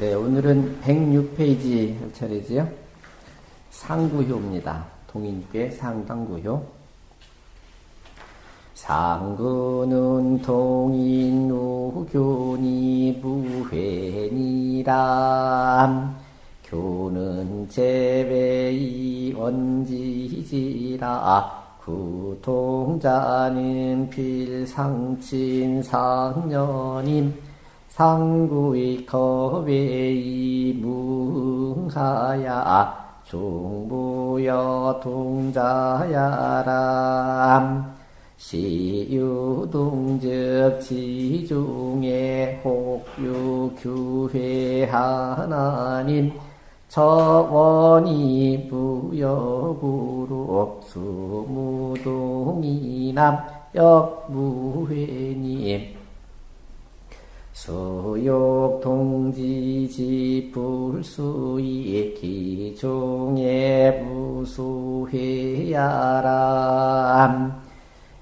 네, 오늘은 106페이지 할 차례지요. 상구효입니다. 동인께 상당구효. 상구는 동인우교니 무회니라 교는 제배이 원지지라 구통자는 필상친 상년임 상구의 거외이 무하야. 중부여 동자야람 시유동적 지중에 혹유 규회 하나님. 저원이 부여구로 수무동이남 역무회님 수욕 동지지 불수이 기종에 무수해야람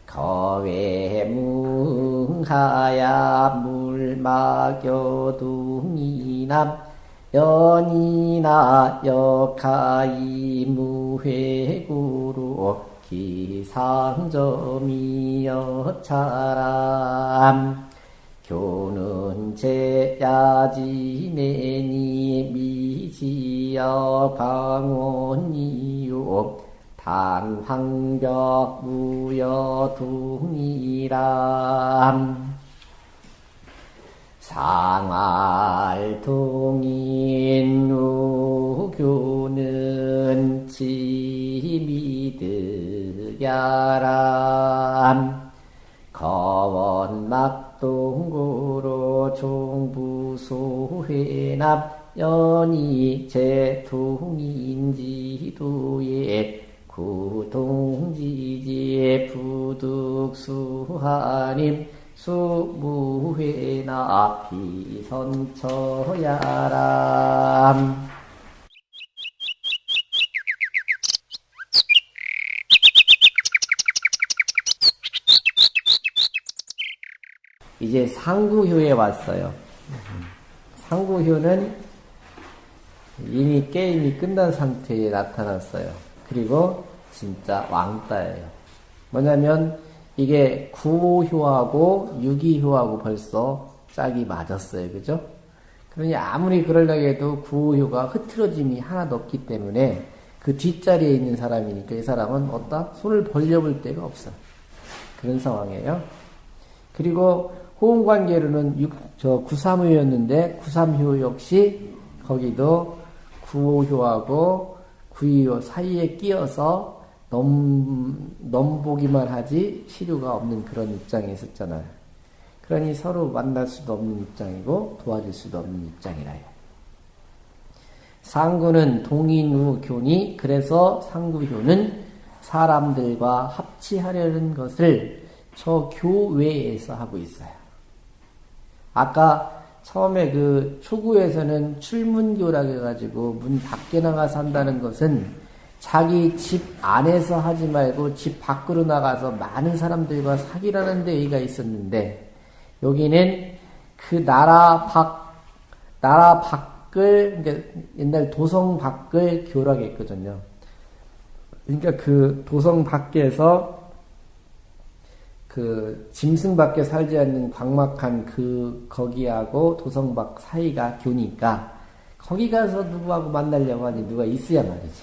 거외무하야 물막여둥이남 연이나 역하이 무회구로 기상점이여차람 교는 제야지내니 미지여 방원이요. 단황벽 무여둥이람 상알동인 우교는 지미드야람 종부소회납 연이 제통인지도에 구동지지의 부득수하님 수무회나 비선처야람 이제 상구효에 왔어요. 상구효는 이미 게임이 끝난 상태에 나타났어요. 그리고 진짜 왕따예요. 뭐냐면 이게 구호효하고 유기효하고 벌써 짝이 맞았어요. 그죠? 그러니 아무리 그러려고 해도 구호효가 흐트러짐이 하나도 없기 때문에 그 뒷자리에 있는 사람이니까 이 사람은 어따 손을 벌려볼 데가 없어. 그런 상황이에요. 그리고 호응관계로는 6, 저 9삼효였는데 9삼효 역시 거기도 9호효하고 9위효 사이에 끼어서 넘, 넘보기만 하지 시류가 없는 그런 입장에 있었잖아요. 그러니 서로 만날 수도 없는 입장이고 도와줄 수도 없는 입장이라요. 상구는 동인우 교니 그래서 상구효는 사람들과 합치하려는 것을 저 교외에서 하고 있어요. 아까 처음에 그 초구에서는 출문교라고 해가지고 문 밖에 나가서 한다는 것은 자기 집 안에서 하지 말고 집 밖으로 나가서 많은 사람들과 사귀라는 데 의의가 있었는데 여기는 그 나라 밖 나라 밖을 그러니까 옛날 도성 밖을 교라고 했거든요. 그러니까 그 도성 밖에서 그 짐승 밖에 살지 않는 광막한 그 거기하고 도성 밖 사이가 교니까 거기 가서 누구하고 만나려고 하니 누가 있어야 말이지.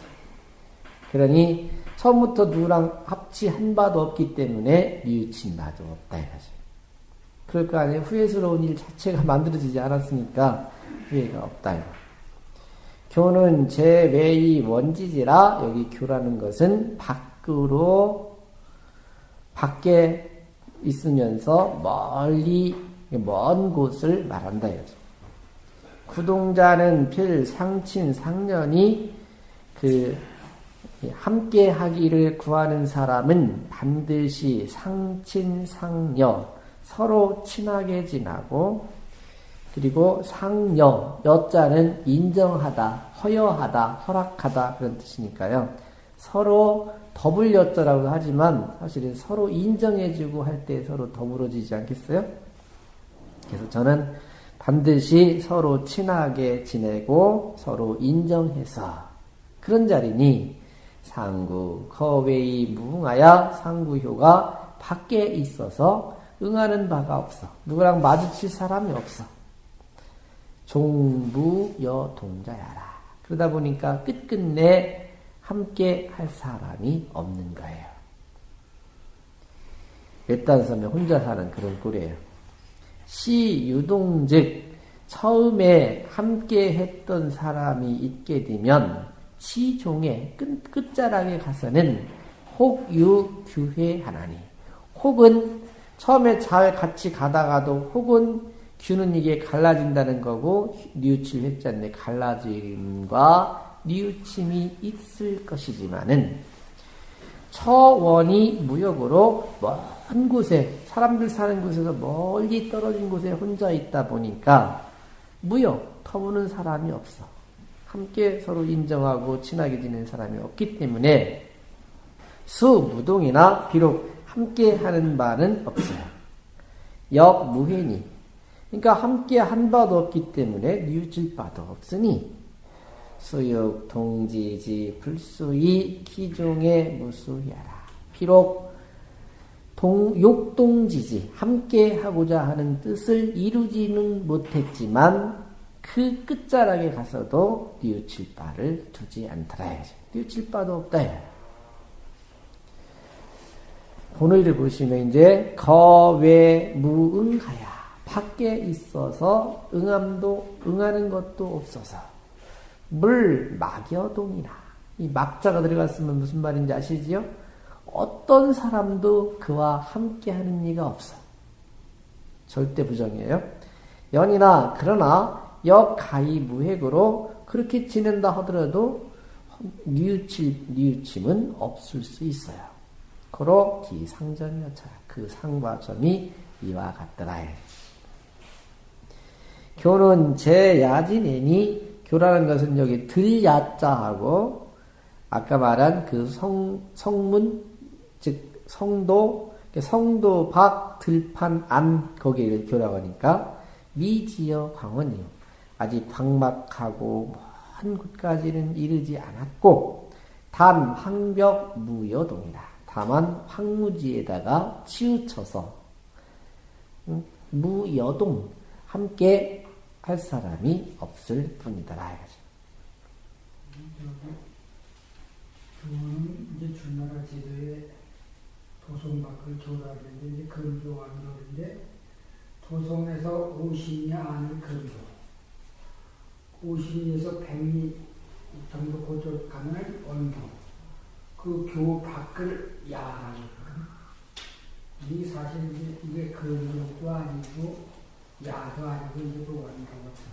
그러니 처음부터 누구랑 합치 한 바도 없기 때문에 뉘우친 바도 없다 이거죠. 그럴 거 아니에요. 후회스러운 일 자체가 만들어지지 않았으니까 후회가 없다. 교는 제 외의 원지지라 여기 교라는 것은 밖으로 밖에 있으면서 멀리 먼 곳을 말한다 이거죠. 구동자는 필 상친 상년이 그 함께 하기를 구하는 사람은 반드시 상친 상여 서로 친하게 지나고 그리고 상여 여자는 인정하다 허여하다 허락하다 그런 뜻이니까요. 서로 더블 여자라고 하지만 사실은 서로 인정해주고 할 때 서로 더불어지지 않겠어요? 그래서 저는 반드시 서로 친하게 지내고 서로 인정해서 그런 자리니 상구 거웨이 무응하여 상구효가 밖에 있어서 응하는 바가 없어. 누구랑 마주칠 사람이 없어. 종부여 동자야라. 그러다 보니까 끝끝내 함께 할 사람이 없는 거예요. 외딴섬에 혼자 사는 그런 꼴이에요. 시 유동즉 처음에 함께 했던 사람이 있게 되면 시종의 끝, 끝자락에 가서는 혹유 규회 하나니 혹은 처음에 잘 같이 가다가도 혹은 규는 이게 갈라진다는 거고 뉘우칠 회자인데 갈라짐과 뉘우침이 있을 것이지만은 처원이 무역으로 먼 곳에 사람들 사는 곳에서 멀리 떨어진 곳에 혼자 있다 보니까 무역 터무는 사람이 없어. 함께 서로 인정하고 친하게 지내는 사람이 없기 때문에 수무동이나 비록 함께 하는 바는 없어요. 역무회니 그러니까 함께 한 바도 없기 때문에 뉘우칠 바도 없으니 수육 동지지 불수이 기종의 무수야라. 비록 동, 욕동지지 함께 하고자 하는 뜻을 이루지는 못했지만 그 끝자락에 가서도 뉘우칠 바를 두지 않더라. 뉘우칠 바도 없다. 본의를 보시면 이제 거외 무응하야 밖에 있어서 응함도 응하는 것도 없어서 물 막여동이나 이 막자가 들어갔으면 무슨 말인지 아시지요? 어떤 사람도 그와 함께 하는 이가 없어. 절대 부정이에요. 연이나 그러나 역가히 무획으로 그렇게 지낸다 하더라도 뉘우칠, 뉘우침은 없을 수 있어요. 고로 기상점이었다. 그 상과 점이 이와 같더라. 교는 제 야진이니 교라는 것은 여기 들야자하고 아까 말한 그 성, 성문 즉 성도 성도 밖 들판 안 거기를 교라고 하니까 미지어 광원이요. 아직 방막하고 먼 곳까지는 이르지 않았고 단 황벽 무여동이다. 다만 황무지에다가 치우쳐서 무여동 함께 할 사람이 없을 뿐이더라. 교는 이제 주나라 제도에 도성 밖을 교라는데 이제 근교왕도인데 도성에서 50리 안을 근교 50리에서 100리 정도 고쪽 가면 원교 그 교 밖을 야라고 이 사실 이게 근교도 아니고 원교거든.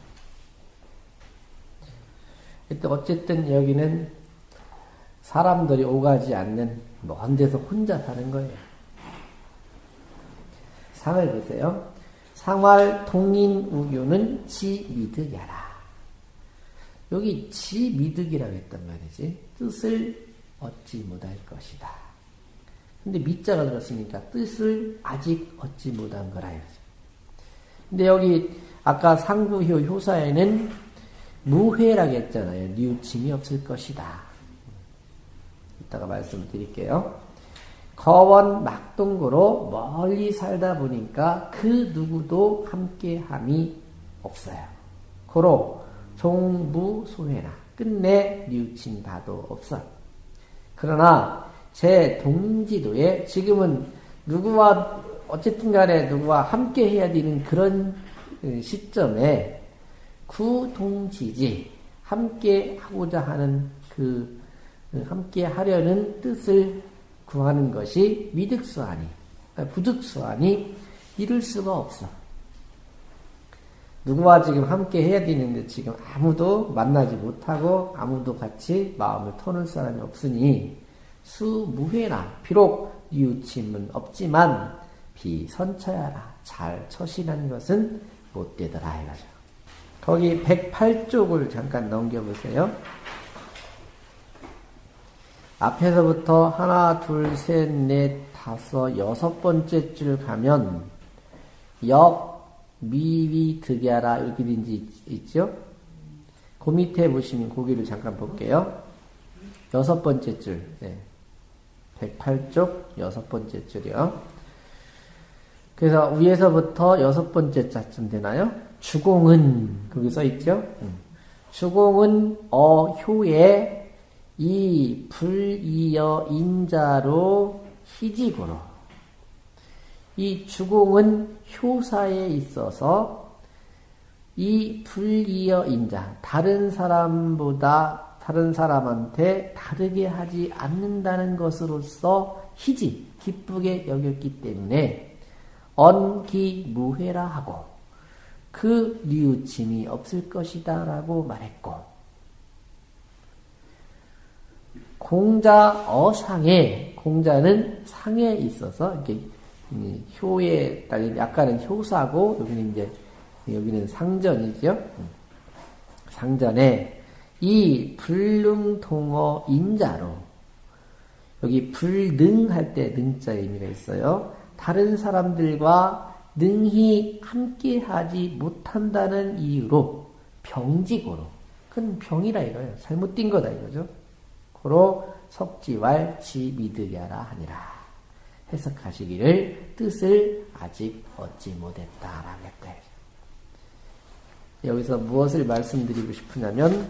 어쨌든 여기는 사람들이 오가지 않는 먼 데서 혼자 사는 거예요. 상을 보세요. 상활 동인 우교는 지 미득야라. 여기 지 미득이라고 했단 말이지. 뜻을 얻지 못할 것이다. 근데 미자가 들었으니까 뜻을 아직 얻지 못한 거라 이거죠. 근데 여기 아까 상부효 효사에는 무회라고 했잖아요. 뉘우침이 없을 것이다. 이따가 말씀을 드릴게요. 거원 막동구로 멀리 살다 보니까 그 누구도 함께함이 없어요. 고로 종부소회나 끝내 뉘우친 바도 없어. 그러나 제 동지도에 지금은 누구와 어쨌든 간에 누구와 함께 해야 되는 그런 시점에 구동지지 함께 하고자 하는 그 함께 하려는 뜻을 구하는 것이 미득수하니 부득수하니 이룰 수가 없어. 누구와 지금 함께 해야 되는데 지금 아무도 만나지 못하고 아무도 같이 마음을 터는 사람이 없으니 수무회나 비록 이웃침은 없지만 비선처야라 잘 처신한 것은 못되더라 이거죠. 거기 108쪽을 잠깐 넘겨보세요. 앞에서부터 하나, 둘, 셋, 넷, 다섯, 여섯 번째 줄 가면 역 미위 득야라 이렇게 된지 있죠? 그 밑에 보시면 고기를 잠깐 볼게요. 여섯 번째 줄. 네. 108쪽 여섯 번째 줄이요. 그래서 위에서부터 여섯 번째 자쯤 되나요? 주공은 거기 써 있죠? 주공은 어효에 이 불이여 인자로 희지고로 이 주공은 효사에 있어서 이 불이여 인자 다른 사람보다 다른 사람한테 다르게 하지 않는다는 것으로서 희지 기쁘게 여겼기 때문에 언기무회라 하고 그 뉘우침이 없을 것이다 라고 말했고 공자 어상에 공자는 상에 있어서 이렇게 효에 따른 약간은 효사고 여기는 이제 여기는 상전이죠. 상전에 이 불능통어 인자로 여기 불능할 때 능자 의미가 있어요. 다른 사람들과 능히 함께하지 못한다는 이유로 병직으로 그건 병이라 이거예요. 잘못된 거다 이거죠. 고로 석지왈 지미드야라 하니라. 해석하시기를 뜻을 아직 얻지 못했다라고 했다. 여기서 무엇을 말씀드리고 싶으냐면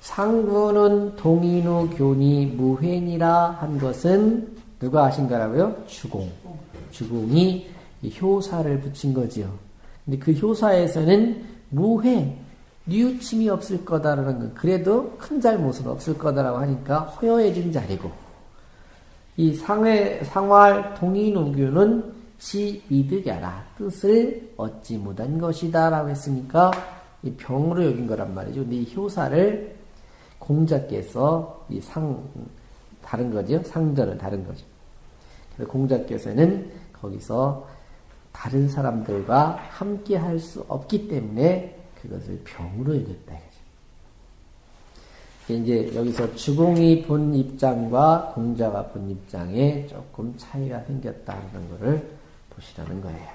상구는 동인우 교니 무회니라 한 것은 누가 하신 거라고요? 주공. 주공이 효사를 붙인 거지요. 근데 그 효사에서는 무회, 뉘우침이 없을 거다라는 건 그래도 큰 잘못은 없을 거다라고 하니까 허여해진 자리고 이 상회, 상활 동인우교는 지 미득야라 뜻을 얻지 못한 것이다 라고 했으니까 이 병으로 여긴 거란 말이죠. 근데 이 효사를 공자께서 이 상, 다른 거죠. 상전은 다른 거죠. 공자께서는 거기서 다른 사람들과 함께 할 수 없기 때문에 그것을 병으로 여겼다. 이제 여기서 주공이 본 입장과 공자가 본 입장에 조금 차이가 생겼다는 것을 보시라는 거예요.